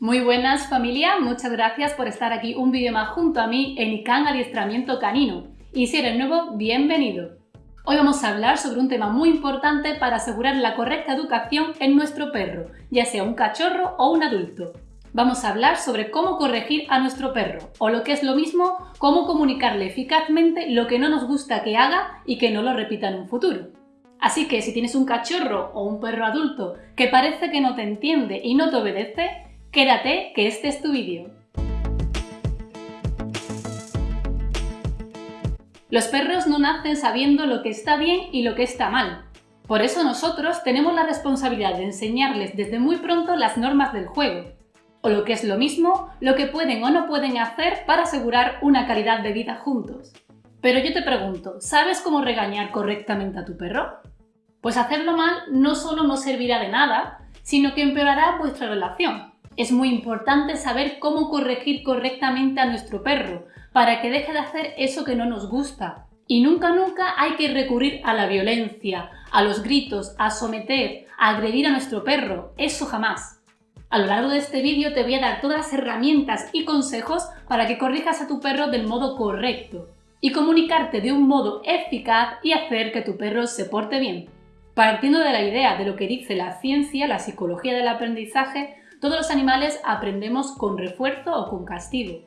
Muy buenas familia, muchas gracias por estar aquí un vídeo más junto a mí en ICANN Adiestramiento Canino. Y si eres nuevo, bienvenido. Hoy vamos a hablar sobre un tema muy importante para asegurar la correcta educación en nuestro perro, ya sea un cachorro o un adulto. Vamos a hablar sobre cómo corregir a nuestro perro, o lo que es lo mismo, cómo comunicarle eficazmente lo que no nos gusta que haga y que no lo repita en un futuro. Así que si tienes un cachorro o un perro adulto que parece que no te entiende y no te obedece, quédate que este es tu vídeo. Los perros no nacen sabiendo lo que está bien y lo que está mal. Por eso nosotros tenemos la responsabilidad de enseñarles desde muy pronto las normas del juego, o lo que es lo mismo, lo que pueden o no pueden hacer para asegurar una calidad de vida juntos. Pero yo te pregunto, ¿sabes cómo regañar correctamente a tu perro? Pues hacerlo mal no solo no servirá de nada, sino que empeorará vuestra relación. Es muy importante saber cómo corregir correctamente a nuestro perro, para que deje de hacer eso que no nos gusta. Y nunca nunca hay que recurrir a la violencia, a los gritos, a someter, a agredir a nuestro perro, eso jamás. A lo largo de este vídeo te voy a dar todas las herramientas y consejos para que corrijas a tu perro del modo correcto y comunicarte de un modo eficaz y hacer que tu perro se porte bien. Partiendo de la idea de lo que dice la ciencia, la psicología del aprendizaje, todos los animales aprendemos con refuerzo o con castigo.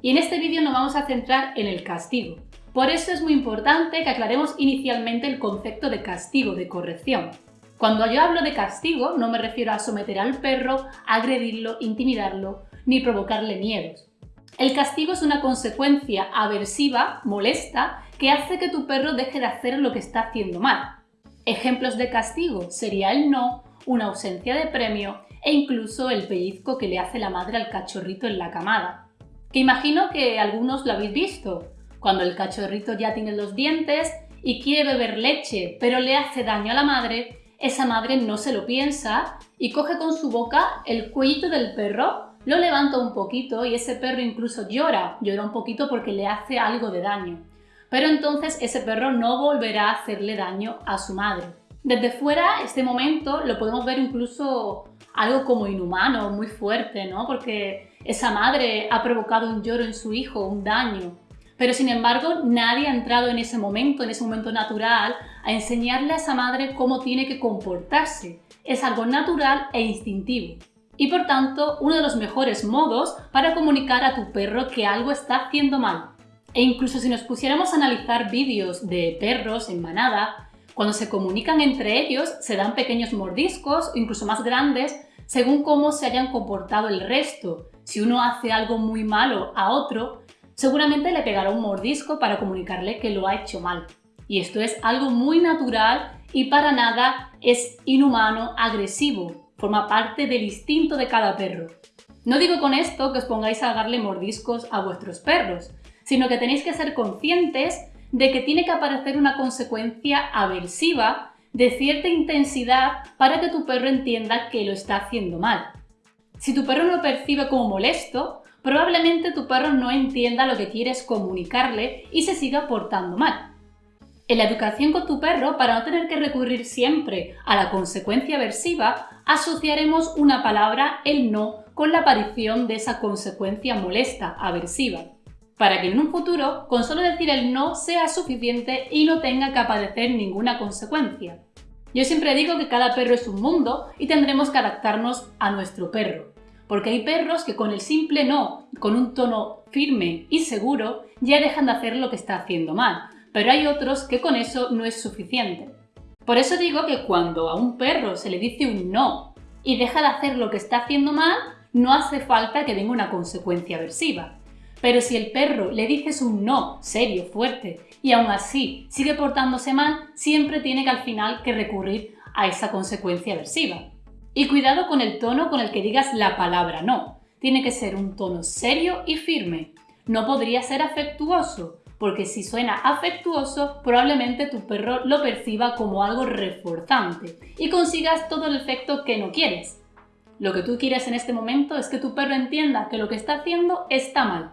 Y en este vídeo nos vamos a centrar en el castigo. Por eso es muy importante que aclaremos inicialmente el concepto de castigo, de corrección. Cuando yo hablo de castigo no me refiero a someter al perro, agredirlo, intimidarlo, ni provocarle miedos. El castigo es una consecuencia aversiva, molesta, que hace que tu perro deje de hacer lo que está haciendo mal. Ejemplos de castigo sería el no, una ausencia de premio e incluso el pellizco que le hace la madre al cachorrito en la camada. Que imagino que algunos lo habéis visto, cuando el cachorrito ya tiene los dientes y quiere beber leche, pero le hace daño a la madre, esa madre no se lo piensa y coge con su boca el cuellito del perro, lo levanta un poquito y ese perro incluso llora, llora un poquito porque le hace algo de daño pero entonces ese perro no volverá a hacerle daño a su madre. Desde fuera, este momento lo podemos ver incluso algo como inhumano, muy fuerte, ¿no? Porque esa madre ha provocado un lloro en su hijo, un daño. Pero sin embargo, nadie ha entrado en ese momento, en ese momento natural, a enseñarle a esa madre cómo tiene que comportarse. Es algo natural e instintivo. Y por tanto, uno de los mejores modos para comunicar a tu perro que algo está haciendo mal. E incluso si nos pusiéramos a analizar vídeos de perros en manada, cuando se comunican entre ellos se dan pequeños mordiscos, incluso más grandes, según cómo se hayan comportado el resto. Si uno hace algo muy malo a otro, seguramente le pegará un mordisco para comunicarle que lo ha hecho mal. Y esto es algo muy natural y para nada es inhumano, agresivo, forma parte del instinto de cada perro. No digo con esto que os pongáis a darle mordiscos a vuestros perros, sino que tenéis que ser conscientes de que tiene que aparecer una consecuencia aversiva de cierta intensidad para que tu perro entienda que lo está haciendo mal. Si tu perro lo percibe como molesto, probablemente tu perro no entienda lo que quieres comunicarle y se siga portando mal. En la educación con tu perro, para no tener que recurrir siempre a la consecuencia aversiva, asociaremos una palabra, el no, con la aparición de esa consecuencia molesta, aversiva para que en un futuro con solo decir el no sea suficiente y no tenga que padecer ninguna consecuencia. Yo siempre digo que cada perro es un mundo y tendremos que adaptarnos a nuestro perro, porque hay perros que con el simple no, con un tono firme y seguro, ya dejan de hacer lo que está haciendo mal, pero hay otros que con eso no es suficiente. Por eso digo que cuando a un perro se le dice un no y deja de hacer lo que está haciendo mal, no hace falta que venga una consecuencia aversiva. Pero si el perro le dices un no serio, fuerte, y aún así sigue portándose mal, siempre tiene que al final que recurrir a esa consecuencia aversiva. Y cuidado con el tono con el que digas la palabra no. Tiene que ser un tono serio y firme. No podría ser afectuoso, porque si suena afectuoso, probablemente tu perro lo perciba como algo reforzante y consigas todo el efecto que no quieres. Lo que tú quieres en este momento es que tu perro entienda que lo que está haciendo está mal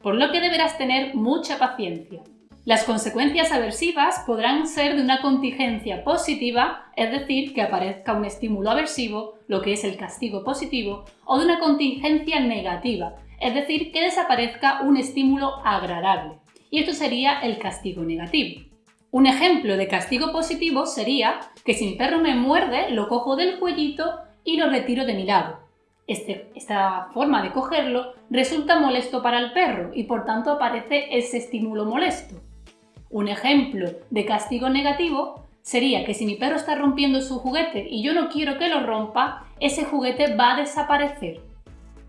por lo que deberás tener mucha paciencia. Las consecuencias aversivas podrán ser de una contingencia positiva, es decir, que aparezca un estímulo aversivo, lo que es el castigo positivo, o de una contingencia negativa, es decir, que desaparezca un estímulo agradable. Y esto sería el castigo negativo. Un ejemplo de castigo positivo sería que si mi perro me muerde, lo cojo del cuellito y lo retiro de mi lado. Este, esta forma de cogerlo resulta molesto para el perro y por tanto aparece ese estímulo molesto. Un ejemplo de castigo negativo sería que si mi perro está rompiendo su juguete y yo no quiero que lo rompa, ese juguete va a desaparecer.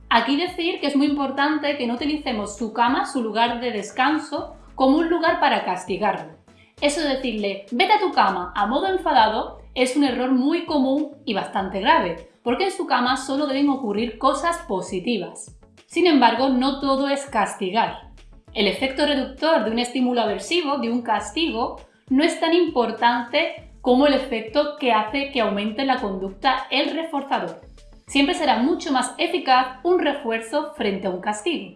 Aquí decir que es muy importante que no utilicemos su cama, su lugar de descanso, como un lugar para castigarlo. Eso de decirle, vete a tu cama a modo enfadado, es un error muy común y bastante grave, porque en su cama solo deben ocurrir cosas positivas. Sin embargo, no todo es castigar. El efecto reductor de un estímulo aversivo, de un castigo, no es tan importante como el efecto que hace que aumente la conducta el reforzador. Siempre será mucho más eficaz un refuerzo frente a un castigo.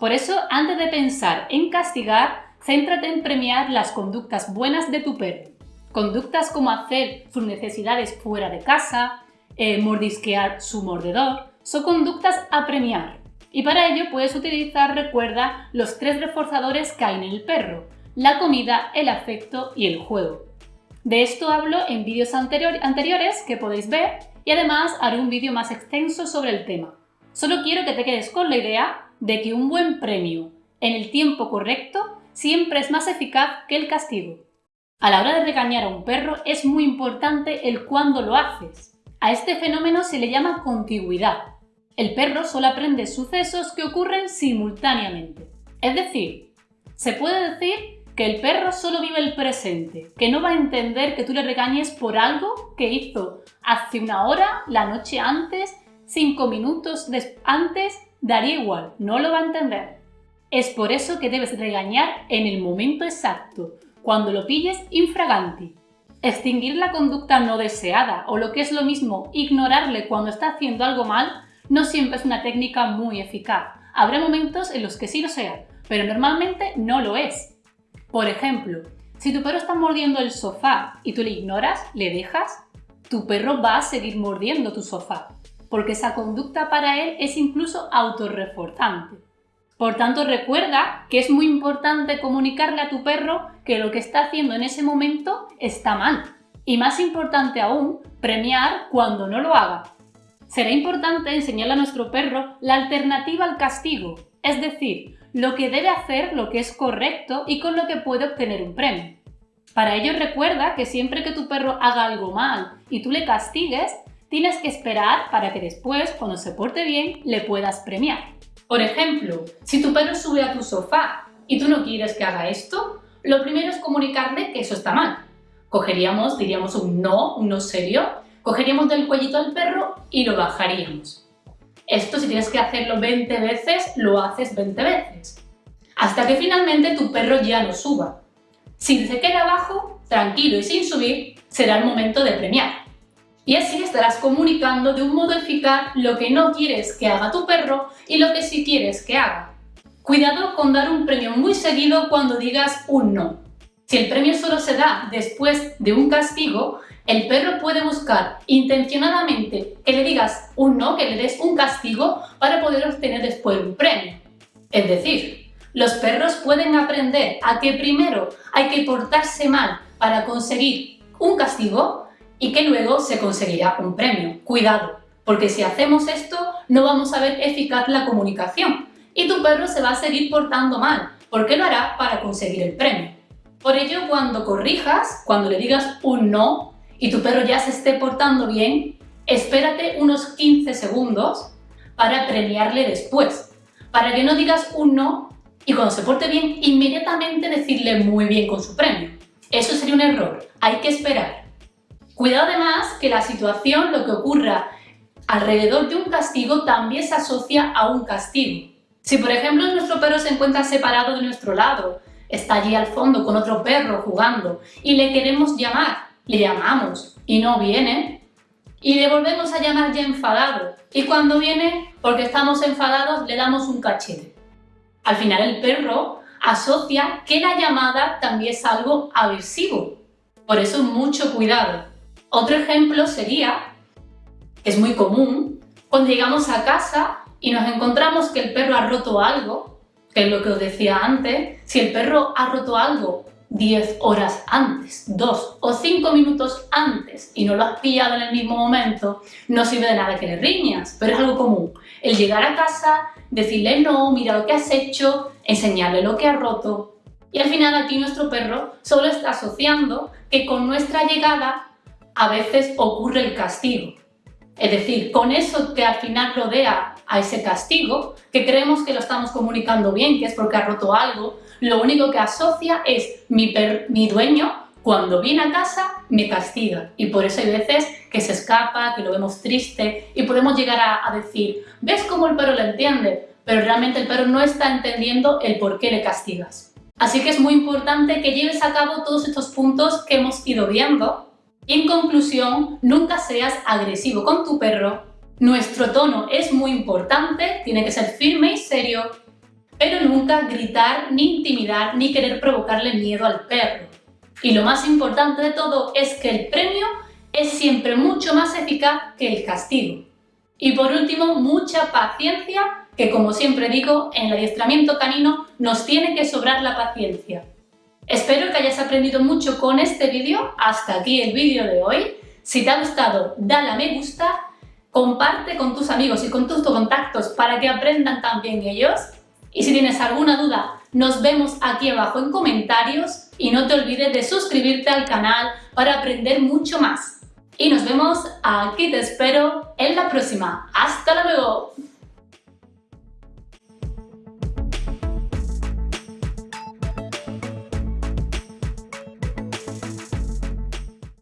Por eso, antes de pensar en castigar, céntrate en premiar las conductas buenas de tu perro. Conductas como hacer sus necesidades fuera de casa, eh, mordisquear su mordedor, son conductas a premiar. Y para ello puedes utilizar, recuerda, los tres reforzadores que hay en el perro, la comida, el afecto y el juego. De esto hablo en vídeos anteriores que podéis ver y además haré un vídeo más extenso sobre el tema. Solo quiero que te quedes con la idea de que un buen premio en el tiempo correcto siempre es más eficaz que el castigo. A la hora de regañar a un perro es muy importante el cuándo lo haces. A este fenómeno se le llama contigüidad el perro solo aprende sucesos que ocurren simultáneamente. Es decir, se puede decir que el perro solo vive el presente, que no va a entender que tú le regañes por algo que hizo hace una hora, la noche antes, cinco minutos antes, daría igual, no lo va a entender. Es por eso que debes regañar en el momento exacto, cuando lo pilles infraganti. Extinguir la conducta no deseada o lo que es lo mismo, ignorarle cuando está haciendo algo mal, no siempre es una técnica muy eficaz. Habrá momentos en los que sí lo sea, pero normalmente no lo es. Por ejemplo, si tu perro está mordiendo el sofá y tú le ignoras, le dejas, tu perro va a seguir mordiendo tu sofá, porque esa conducta para él es incluso autorreforzante. Por tanto, recuerda que es muy importante comunicarle a tu perro que lo que está haciendo en ese momento está mal. Y más importante aún, premiar cuando no lo haga, será importante enseñarle a nuestro perro la alternativa al castigo, es decir, lo que debe hacer, lo que es correcto y con lo que puede obtener un premio. Para ello recuerda que siempre que tu perro haga algo mal y tú le castigues, tienes que esperar para que después, cuando se porte bien, le puedas premiar. Por ejemplo, si tu perro sube a tu sofá y tú no quieres que haga esto, lo primero es comunicarle que eso está mal. Cogeríamos, diríamos un no, un no serio, Cogeríamos del cuellito al perro y lo bajaríamos. Esto si tienes que hacerlo 20 veces, lo haces 20 veces. Hasta que finalmente tu perro ya no suba. Si se queda abajo, tranquilo y sin subir, será el momento de premiar. Y así estarás comunicando de un modo eficaz lo que no quieres que haga tu perro y lo que sí quieres que haga. Cuidado con dar un premio muy seguido cuando digas un no. Si el premio solo se da después de un castigo, el perro puede buscar intencionadamente que le digas un no, que le des un castigo para poder obtener después un premio. Es decir, los perros pueden aprender a que primero hay que portarse mal para conseguir un castigo y que luego se conseguirá un premio. Cuidado, porque si hacemos esto no vamos a ver eficaz la comunicación y tu perro se va a seguir portando mal, porque lo hará para conseguir el premio. Por ello, cuando corrijas, cuando le digas un no, y tu perro ya se esté portando bien, espérate unos 15 segundos para premiarle después. Para que no digas un no y cuando se porte bien, inmediatamente decirle muy bien con su premio. Eso sería un error, hay que esperar. Cuidado además que la situación, lo que ocurra alrededor de un castigo, también se asocia a un castigo. Si por ejemplo nuestro perro se encuentra separado de nuestro lado, está allí al fondo con otro perro jugando y le queremos llamar, le llamamos y no viene, y le volvemos a llamar ya enfadado, y cuando viene, porque estamos enfadados, le damos un cachete. Al final el perro, asocia que la llamada también es algo aversivo. Por eso mucho cuidado. Otro ejemplo sería, es muy común, cuando llegamos a casa y nos encontramos que el perro ha roto algo, que es lo que os decía antes, si el perro ha roto algo 10 horas antes, 2 o 5 minutos antes y no lo has pillado en el mismo momento, no sirve de nada que le riñas, pero es algo común. El llegar a casa, decirle no, mira lo que has hecho, enseñarle lo que ha roto. Y al final aquí nuestro perro solo está asociando que con nuestra llegada a veces ocurre el castigo. Es decir, con eso que al final rodea a ese castigo, que creemos que lo estamos comunicando bien, que es porque ha roto algo, lo único que asocia es mi, mi dueño cuando viene a casa me castiga y por eso hay veces que se escapa, que lo vemos triste y podemos llegar a, decir, ¿ves cómo el perro lo entiende? Pero realmente el perro no está entendiendo el por qué le castigas. Así que es muy importante que lleves a cabo todos estos puntos que hemos ido viendo en conclusión, nunca seas agresivo con tu perro. Nuestro tono es muy importante, tiene que ser firme y serio, pero nunca gritar, ni intimidar, ni querer provocarle miedo al perro. Y lo más importante de todo es que el premio es siempre mucho más eficaz que el castigo. Y por último, mucha paciencia, que como siempre digo, en el adiestramiento canino nos tiene que sobrar la paciencia. Espero que hayas aprendido mucho con este vídeo. Hasta aquí el vídeo de hoy. Si te ha gustado, dale a me gusta, comparte con tus amigos y con tus contactos para que aprendan también ellos. Y si tienes alguna duda, nos vemos aquí abajo en comentarios y no te olvides de suscribirte al canal para aprender mucho más. Y nos vemos, aquí te espero en la próxima. ¡Hasta luego!